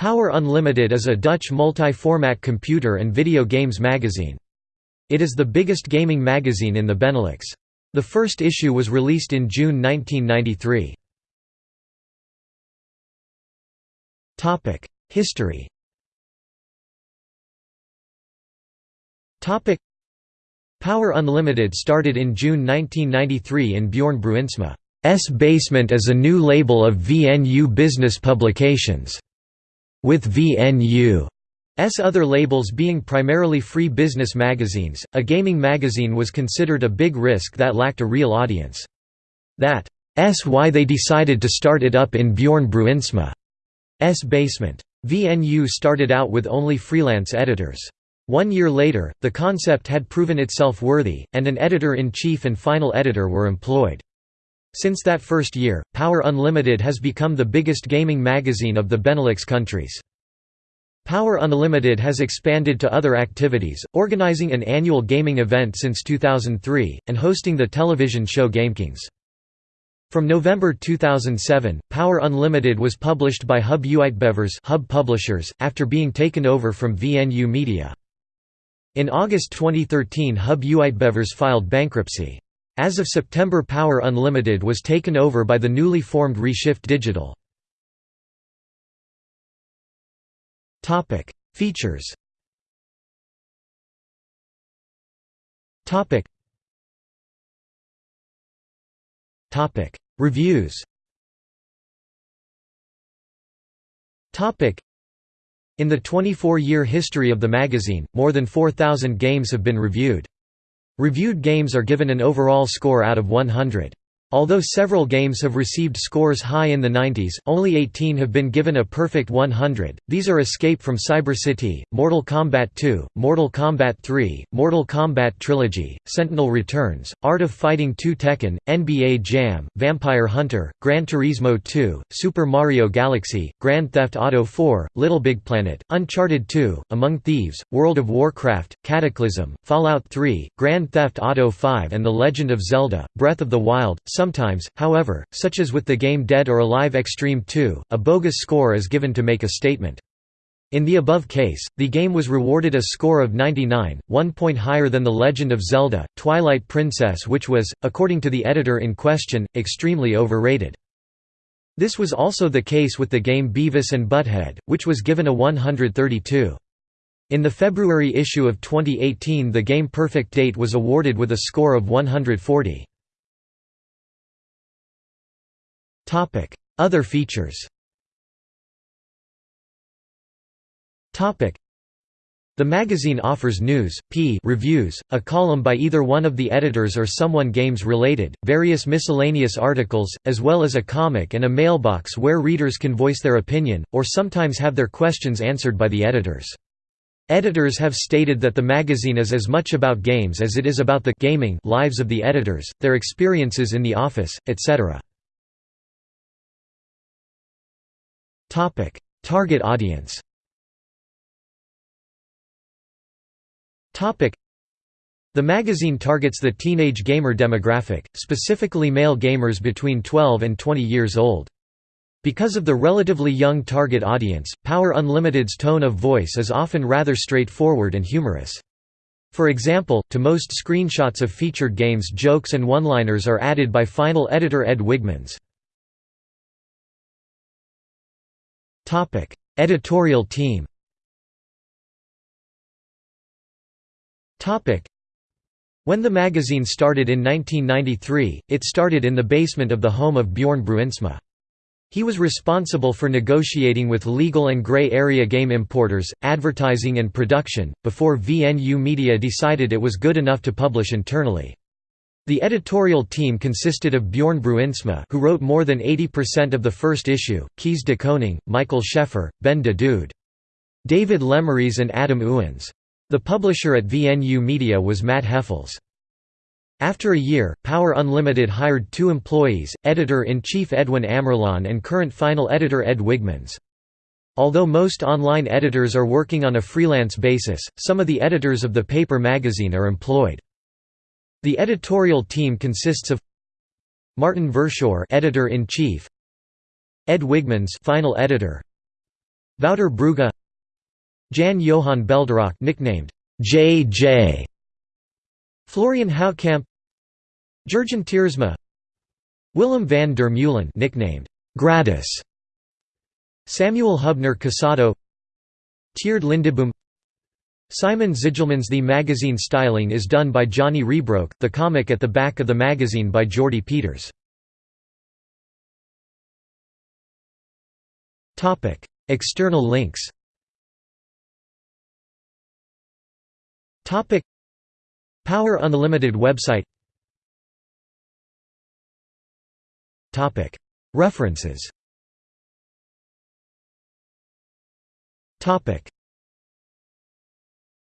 Power Unlimited is a Dutch multi-format computer and video games magazine. It is the biggest gaming magazine in the Benelux. The first issue was released in June 1993. History Power Unlimited started in June 1993 in Bjorn Bruinsma's basement as a new label of VNU Business Publications with VNU's other labels being primarily free business magazines, a gaming magazine was considered a big risk that lacked a real audience. That's why they decided to start it up in Bjorn Bruinsma's basement. VNU started out with only freelance editors. One year later, the concept had proven itself worthy, and an editor-in-chief and final editor were employed. Since that first year, Power Unlimited has become the biggest gaming magazine of the Benelux countries. Power Unlimited has expanded to other activities, organizing an annual gaming event since 2003, and hosting the television show GameKings. From November 2007, Power Unlimited was published by Hub Uitgevers Hub Publishers, after being taken over from VNU Media. In August 2013 Hub Uitgevers filed bankruptcy. As of September Power Unlimited was taken over by the newly formed Reshift Digital. Features Reviews In the 24-year history of the magazine, more than 4,000 games have been reviewed. Reviewed games are given an overall score out of 100. Although several games have received scores high in the 90s, only 18 have been given a perfect 100. These are Escape from Cyber City, Mortal Kombat 2, Mortal Kombat 3, Mortal Kombat Trilogy, Sentinel Returns, Art of Fighting 2 Tekken, NBA Jam, Vampire Hunter, Gran Turismo 2, Super Mario Galaxy, Grand Theft Auto 4, Little Big Planet, Uncharted 2, Among Thieves, World of Warcraft, Cataclysm, Fallout 3, Grand Theft Auto 5 and The Legend of Zelda, Breath of the Wild, Sometimes, however, such as with the game Dead or Alive Extreme 2, a bogus score is given to make a statement. In the above case, the game was rewarded a score of 99, one point higher than The Legend of Zelda, Twilight Princess which was, according to the editor in question, extremely overrated. This was also the case with the game Beavis and Butthead, which was given a 132. In the February issue of 2018 the game Perfect Date was awarded with a score of 140. Other features the magazine offers news, p reviews, a column by either one of the editors or someone games-related, various miscellaneous articles, as well as a comic and a mailbox where readers can voice their opinion, or sometimes have their questions answered by the editors. Editors have stated that the magazine is as much about games as it is about the gaming lives of the editors, their experiences in the office, etc. Target audience. The magazine targets the teenage gamer demographic, specifically male gamers between 12 and 20 years old. Because of the relatively young target audience, Power Unlimited's tone of voice is often rather straightforward and humorous. For example, to most screenshots of featured games jokes and one-liners are added by final editor Ed Wigmans. Topic: Editorial team. Topic: When the magazine started in 1993, it started in the basement of the home of Bjorn Bruinsma. He was responsible for negotiating with legal and gray area game importers, advertising and production, before VNU Media decided it was good enough to publish internally. The editorial team consisted of Bjorn Bruinsma who wrote more than 80% of the first issue, Kees de Koning, Michael Scheffer, Ben de Dude. David Lemeries and Adam Owens. The publisher at VNU Media was Matt Heffels. After a year, Power Unlimited hired two employees, editor-in-chief Edwin Amerlan and current final editor Ed Wigmans. Although most online editors are working on a freelance basis, some of the editors of the paper magazine are employed. The editorial team consists of Martin Verschoor, editor-in-chief, Ed Wigmans, final editor, Wouter Brugge Jan Johan Belderock nicknamed J.J. Florian Houtkamp Jurgen Tiersma Willem van der Meulen nicknamed Gratis Samuel Hubner Casado Tjeerd Lindeboom Simon Zigelmans The magazine styling is done by Johnny Rebroke, the comic at the back of the magazine by Jordy Peters. External links. Power Unlimited website. References